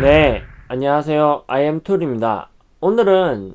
네, 안녕하세요. IM툴입니다. 오늘은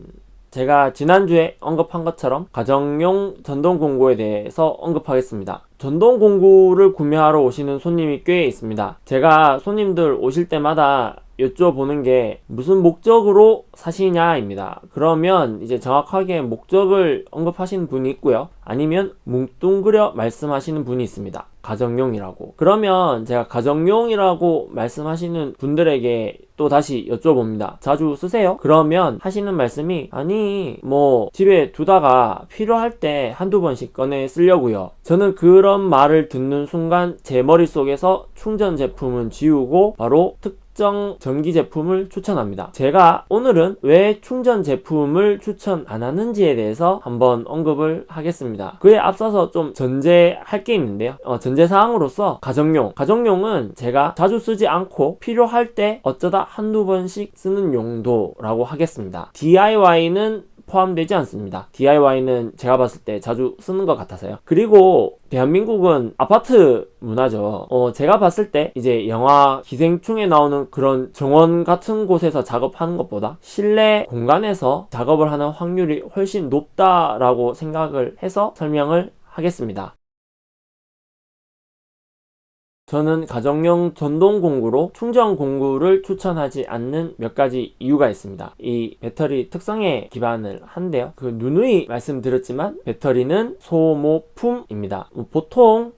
제가 지난주에 언급한 것처럼 가정용 전동 공구에 대해서 언급하겠습니다. 전동 공구를 구매하러 오시는 손님이 꽤 있습니다. 제가 손님들 오실 때마다 여쭤보는 게 무슨 목적으로 사시냐 입니다. 그러면 이제 정확하게 목적을 언급하시는 분이 있고요. 아니면 뭉뚱그려 말씀하시는 분이 있습니다. 가정용이라고. 그러면 제가 가정용이라고 말씀하시는 분들에게 또 다시 여쭤봅니다. 자주 쓰세요? 그러면 하시는 말씀이 아니 뭐 집에 두다가 필요할 때 한두 번씩 꺼내 쓰려고요. 저는 그런 말을 듣는 순간 제 머릿속에서 충전 제품은 지우고 바로 특 특정 전기 제품을 추천합니다. 제가 오늘은 왜 충전 제품을 추천 안 하는지에 대해서 한번 언급을 하겠습니다. 그에 앞서서 좀 전제할 게 있는데요. 어, 전제사항으로서 가정용. 가정용은 제가 자주 쓰지 않고 필요할 때 어쩌다 한두 번씩 쓰는 용도라고 하겠습니다. DIY는 포함되지 않습니다. DIY는 제가 봤을 때 자주 쓰는 것 같아서요. 그리고 대한민국은 아파트 문화죠. 어, 제가 봤을 때 이제 영화 기생충에 나오는 그런 정원 같은 곳에서 작업하는 것보다 실내 공간에서 작업을 하는 확률이 훨씬 높다라고 생각을 해서 설명을 하겠습니다. 저는 가정용 전동 공구로 충전 공구를 추천하지 않는 몇 가지 이유가 있습니다. 이 배터리 특성에 기반을 한데요. 그 누누이 말씀드렸지만 배터리는 소모품입니다. 보통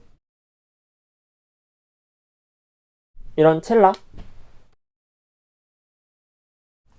이런 첼라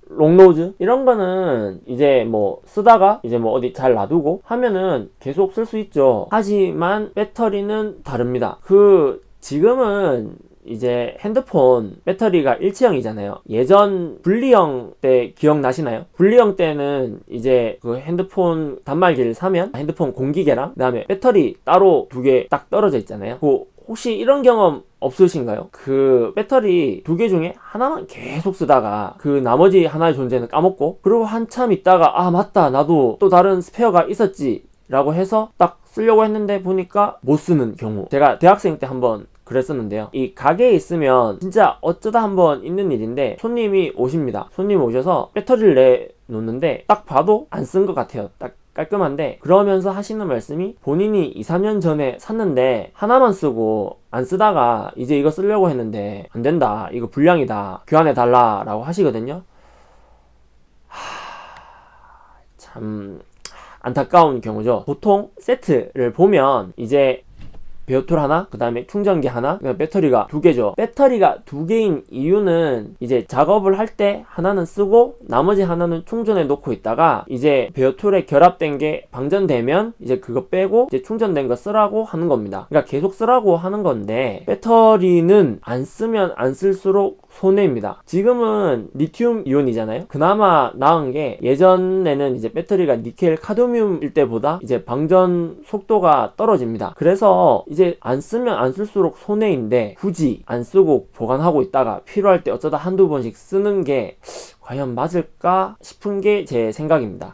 롱노즈 이런 거는 이제 뭐 쓰다가 이제 뭐 어디 잘 놔두고 하면은 계속 쓸 수 있죠 하지만 배터리는 다릅니다 그 지금은 이제 핸드폰 배터리가 일체형이잖아요 예전 분리형 때 기억나시나요? 분리형 때는 이제 그 핸드폰 단말기를 사면 핸드폰 공기계랑 그 다음에 배터리 따로 두 개 딱 떨어져 있잖아요 그 혹시 이런 경험 없으신가요? 그 배터리 두 개 중에 하나만 계속 쓰다가 그 나머지 하나의 존재는 까먹고 그리고 한참 있다가 아 맞다 나도 또 다른 스페어가 있었지 라고 해서 딱 쓰려고 했는데 보니까 못 쓰는 경우. 제가 대학생 때 한번 그랬었는데요. 이 가게에 있으면 진짜 어쩌다 한번 있는 일인데 손님이 오십니다. 손님이 오셔서 배터리를 내놓는데 딱 봐도 안 쓴 것 같아요. 딱 깔끔한데 그러면서 하시는 말씀이 본인이 2, 3년 전에 샀는데 하나만 쓰고 안 쓰다가 이제 이거 쓰려고 했는데 안 된다. 이거 불량이다. 교환해 달라 라고 하시거든요. 하... 참 안타까운 경우죠. 보통 세트를 보면 이제 베어툴 하나 그 다음에 충전기 하나 그 배터리가 두 개죠. 배터리가 두 개인 이유는 이제 작업을 할 때 하나는 쓰고 나머지 하나는 충전해 놓고 있다가 이제 베어툴에 결합된 게 방전되면 이제 그거 빼고 이제 충전된 거 쓰라고 하는 겁니다. 그러니까 계속 쓰라고 하는 건데 배터리는 안 쓰면 안 쓸수록 손해입니다. 지금은 리튬 이온이잖아요. 그나마 나은 게 예전에는 이제 배터리가 니켈 카드뮴일 때보다 이제 방전 속도가 떨어집니다. 그래서 이제 안 쓰면 안 쓸수록 손해인데 굳이 안 쓰고 보관하고 있다가 필요할 때 어쩌다 한두 번씩 쓰는 게 과연 맞을까 싶은 게 제 생각입니다.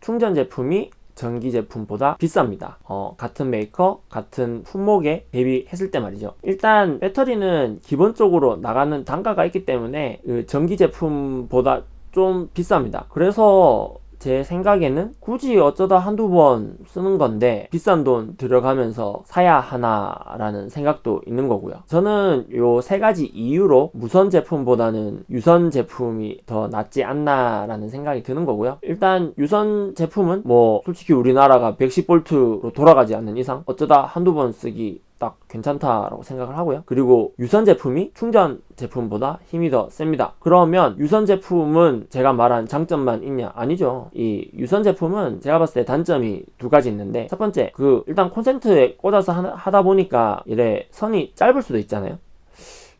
충전 제품이 전기 제품보다 비쌉니다. 어, 같은 메이커 같은 품목에 대비했을 때 말이죠. 일단 배터리는 기본적으로 나가는 단가가 있기 때문에 그 전기 제품보다 좀 비쌉니다. 그래서 제 생각에는 굳이 어쩌다 한두 번 쓰는 건데 비싼 돈 들여가면서 사야 하나 라는 생각도 있는 거고요. 저는 요 세 가지 이유로 무선 제품보다는 유선 제품이 더 낫지 않나 라는 생각이 드는 거고요. 일단 유선 제품은 뭐 솔직히 우리나라가 110V로 돌아가지 않는 이상 어쩌다 한두 번 쓰기 딱 괜찮다라고 생각을 하고요. 그리고 유선 제품이 충전 제품보다 힘이 더 셉니다. 그러면 유선 제품은 제가 말한 장점만 있냐? 아니죠. 이 유선 제품은 제가 봤을 때 단점이 두 가지 있는데 첫 번째 그 일단 콘센트에 꽂아서 하다 보니까 이래 선이 짧을 수도 있잖아요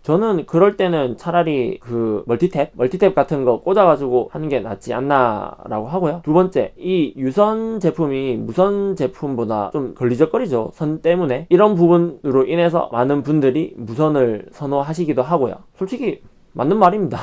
저는 그럴 때는 차라리 그 멀티탭 멀티탭 같은 거 꽂아가지고 하는 게 낫지 않나 라고 하고요. 두 번째 이 유선 제품이 무선 제품보다 좀 걸리적거리죠. 선 때문에. 이런 부분으로 인해서 많은 분들이 무선을 선호하시기도 하고요. 솔직히 맞는 말입니다.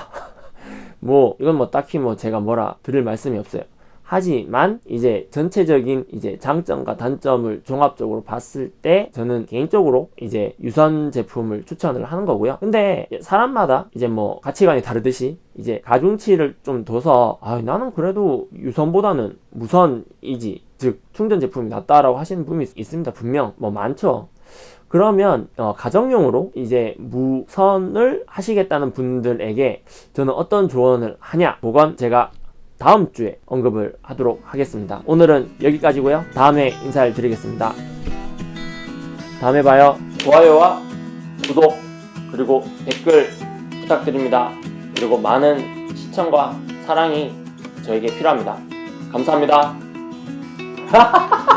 뭐 이건 뭐 딱히 뭐 제가 뭐라 드릴 말씀이 없어요 하지만 이제 전체적인 이제 장점과 단점을 종합적으로 봤을 때 저는 개인적으로 이제 유선 제품을 추천을 하는 거고요. 근데 사람마다 이제 뭐 가치관이 다르듯이 이제 가중치를 좀 둬서 아 나는 그래도 유선보다는 무선이지 즉 충전 제품이 낫다라고 하시는 분이 있- 있습니다. 분명 뭐 많죠. 그러면 어, 가정용으로 이제 무선을 하시겠다는 분들에게 저는 어떤 조언을 하냐 그건 제가 다음 주에 언급을 하도록 하겠습니다. 오늘은 여기까지고요. 다음에 인사를 드리겠습니다. 다음에 봐요. 좋아요와 구독 그리고 댓글 부탁드립니다. 그리고 많은 시청과 사랑이 저에게 필요합니다. 감사합니다